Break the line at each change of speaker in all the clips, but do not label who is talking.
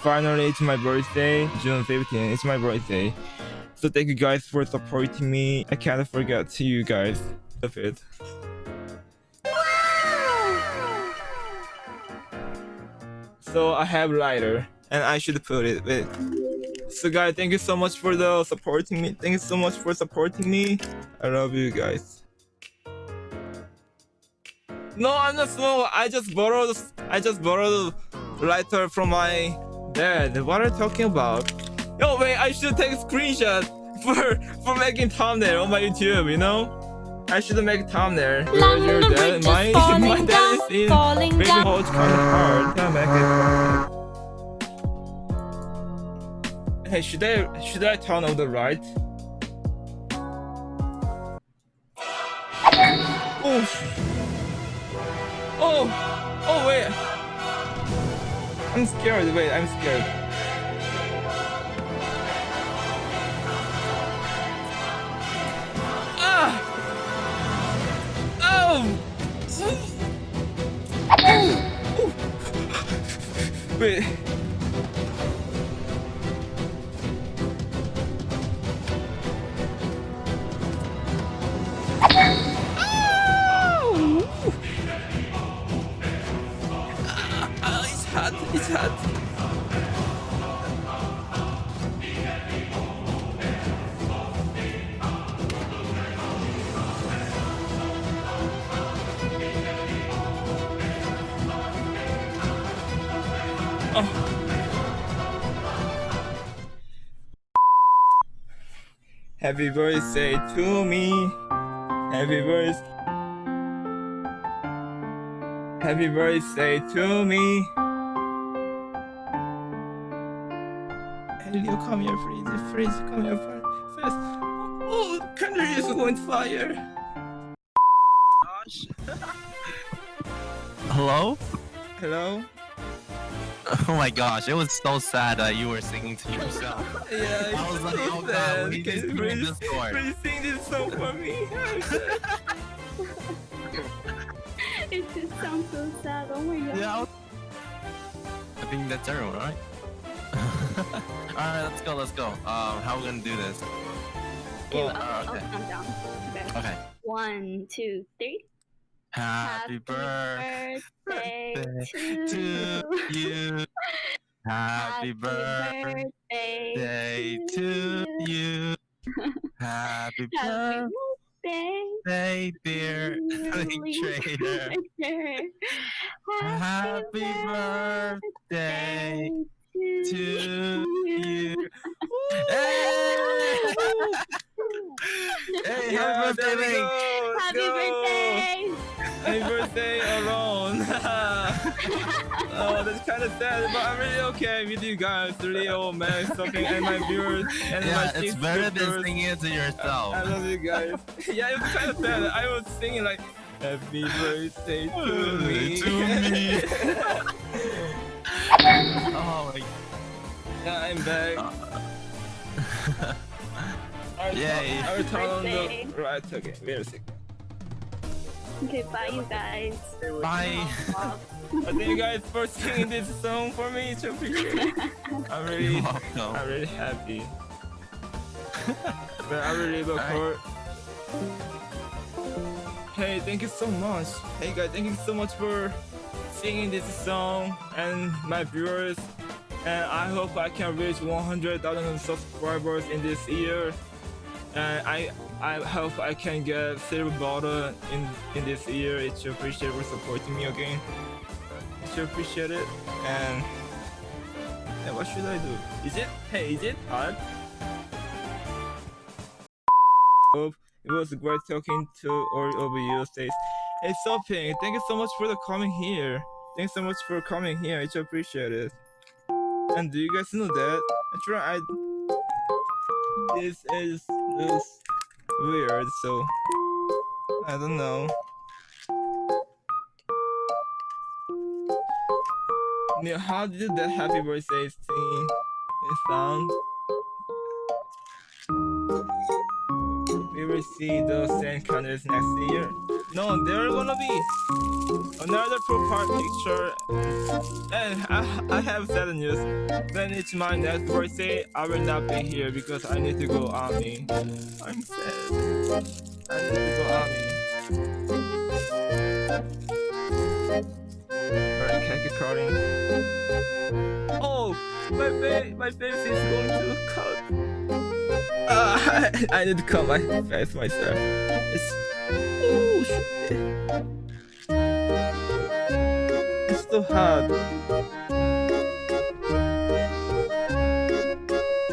finally it's my birthday, June 15. It's my birthday. So thank you guys for supporting me. I can't forget to you guys. Love it. So I have lighter and I should put it with. So guys, thank you so much for the supporting me. Thank you so much for supporting me. I love you guys. No, I'm not slow. I just borrowed. I just borrowed lighter from my dad. What are you talking about? No, wait. I should take a screenshot for for making thumbnail on my YouTube. You know. I should make thumbnail. Your dad? My my dad is in hold kind of hard. Can I make it? Hey, should I should I turn on the right? Oh. Oh, oh wait. I'm scared. Wait, I'm scared. Ah! Oh! Wait. Happy birthday to me. Happy birthday. Happy birthday to me. Elio, come here, please. Please, come here fir- first. Oh, the country is going to fire. Gosh.
Hello?
Hello?
Oh my gosh, it was so sad that you were singing to yourself.
Yeah,
I was like,
so
oh god,
sad.
we
Can
just
you
sing
please,
Discord.
please sing this song for me?
It just sounds so sad. Oh my god.
Yeah. I think that's everyone, right? Alright, let's go, let's go. Um, how we gonna do this?
Okay,
Well,
I'll,
uh,
I'll
okay.
count down. Okay.
Okay.
One, two, three.
Happy birthday
birthday to,
to you. Happy birthday
birthday
to you. Happy birthday,
birthday,
dear trader. Happy birthday to you. Hey, happy birthday, Link!
Happy birthday!
Happy birthday alone. oh, that's kind of sad, but I'm really okay with you guys, Leo, Max, something, and my viewers, and
Yeah,
my
it's
six
better than
viewers.
singing it to yourself.
I love you guys. yeah, it's kind of sad. I was singing like, Happy birthday to me.
To me. oh my
yeah, I'm back. Uh, I'll
Yay.
I'll turn on the right. Okay, wait a second.
Okay, bye you guys.
Bye.
Thank you guys for singing this song for me. It's appreciated. I'm really, I'm really happy. but I really look
Alright.
forward. Hey, thank you so much. Hey guys, thank you so much for singing this song and my viewers. And I hope I can reach 100,000 subscribers in this year. And I I hope I can get silver bottle in in this year. It's appreciated for supporting me again. It's appreciate it. And what should I do? Is it hey? Is it hard? It was great talking to all of you. Says, hey Sophie, thank you so much for the coming here. Thanks so much for coming here. It's appreciated. And do you guys know that? Actually, I this is this weird. So I don't know. Neil, how did that happy birthday thing sound? We will see those same colors next year. No, there gonna be another profile picture. And I, I have sad news. When it's my next birthday, I will not be here because I need to go army. I'm sad. I need to go army. Alright, cake cutting. Oh, my face, my face is going to cut. Uh, I, I need to cut my face myself. It's oh so hard.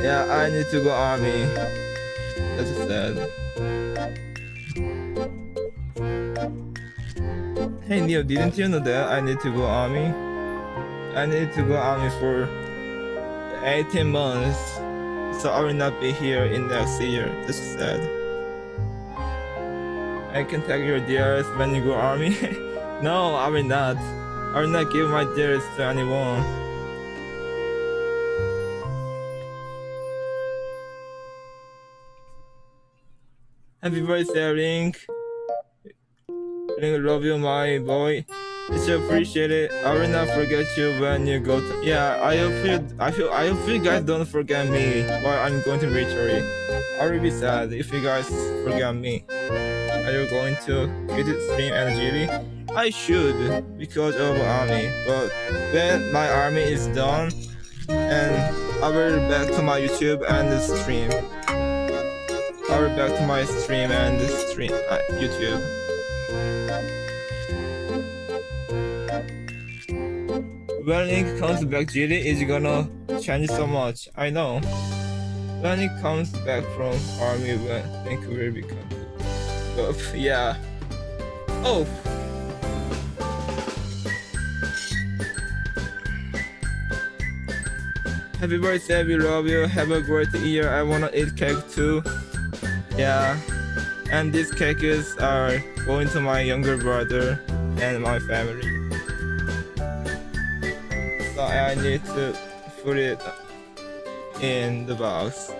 Yeah, I need to go army. That's sad. Hey Neil, didn't you know that I need to go army? I need to go army for 18 months, so I will not be here in next year. That's sad. I can take your dears when you go army. no, I will not. I will not give my dears to anyone. Happy birthday, Link. Link, love you, my boy. It's appreciated. I will not forget you when you go to. Yeah, I hope you. I feel. I hope you guys don't forget me while I'm going to victory. I will be sad if you guys forget me. Are you going to quit stream and GD? I should because of army. But when my army is done, and I will back to my YouTube and stream. I will back to my stream and stream uh, YouTube. When Link comes back, GD is gonna change so much. I know. When he comes back from army, when Link will buff. Yeah. Oh. Happy birthday, we love you. Have a great year. I wanna eat cake too. Yeah. And these cakes are going to my younger brother and my family. So I need to put it in the box.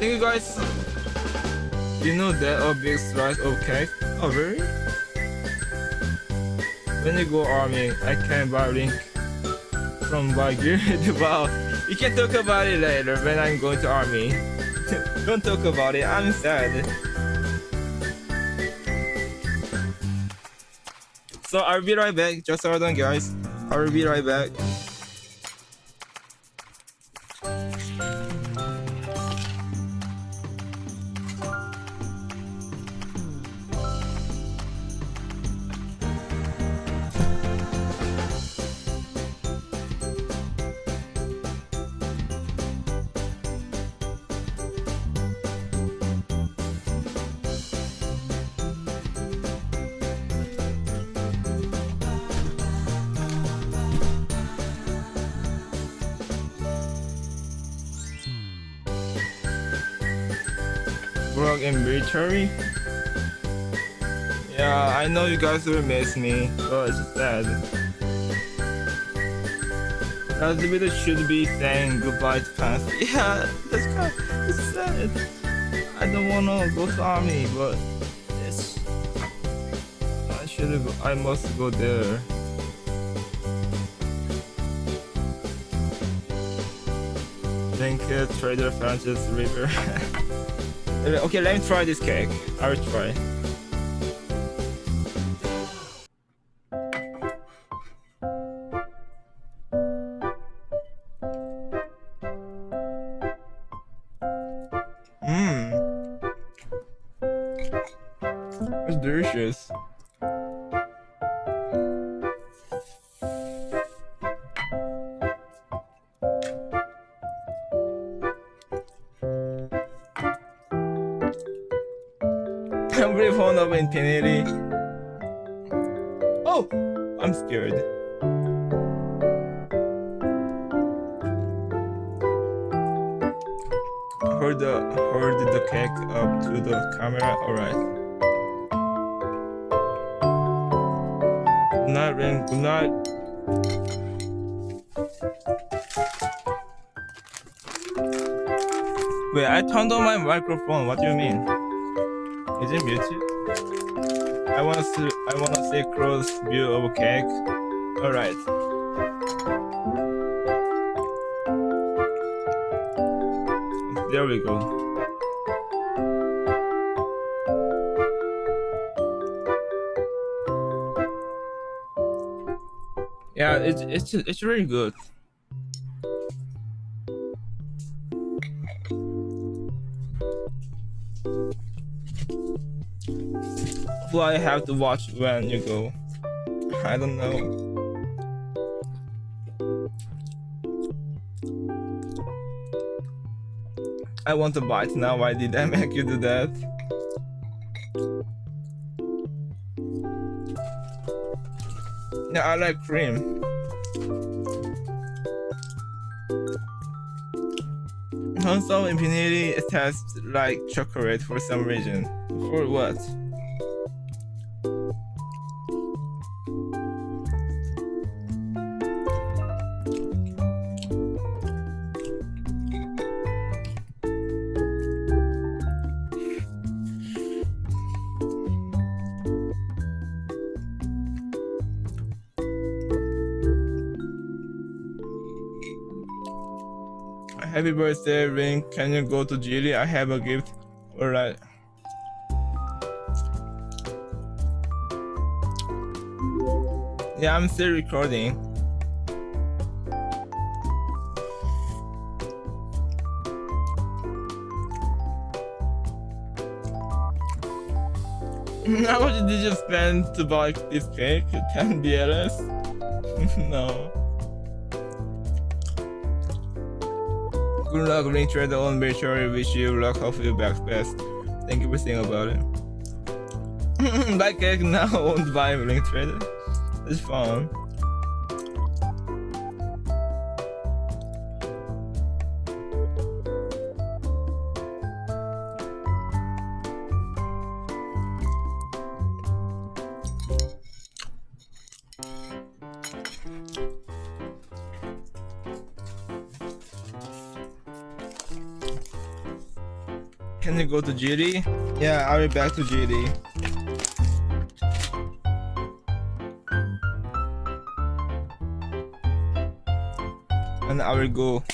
Thank you guys. You know that a big slice of cake? Oh really? When you go army, I can buy link from buy gear. wow, we can talk about it later when I'm going to army. Don't talk about it, I'm sad. So I'll be right back. Just hold on, guys. I'll be right back. Work in military. Yeah, I know you guys will miss me, but it's sad. That video should be saying goodbye to pants. Yeah, that's kind of it's sad. I don't wanna go to army, but it's I should go, I must go there. Thank you, Trader Francis River. Uh, okay, let me try this cake. I will try. Really fond of Infinity. Oh! I'm scared. Hold the hold the cake up to the camera. Alright. Good night, Ring. Good night. Wait, I turned on my microphone. What do you mean? Is it muted? I wanna see I wanna see a close view of cake. Alright. There we go. Yeah, it's it's it's really good. I have to watch when you go? I don't know. I want to bite now. Why did I make you do that? Yeah, I like cream. Also, Infinity tastes like chocolate for some reason. For what? Happy birthday, Ring. Can you go to Jilly? I have a gift. Alright. Yeah, I'm still recording. How much did you spend to buy this cake? 10 BLS? no. Good luck, Link Trader on Virtual. Wish you luck. Hope you back best. Thank you for saying about it. buy cake now owned by Link Trader. It's fun. Can you go to GD? Yeah, I'll be back to GD. And I will go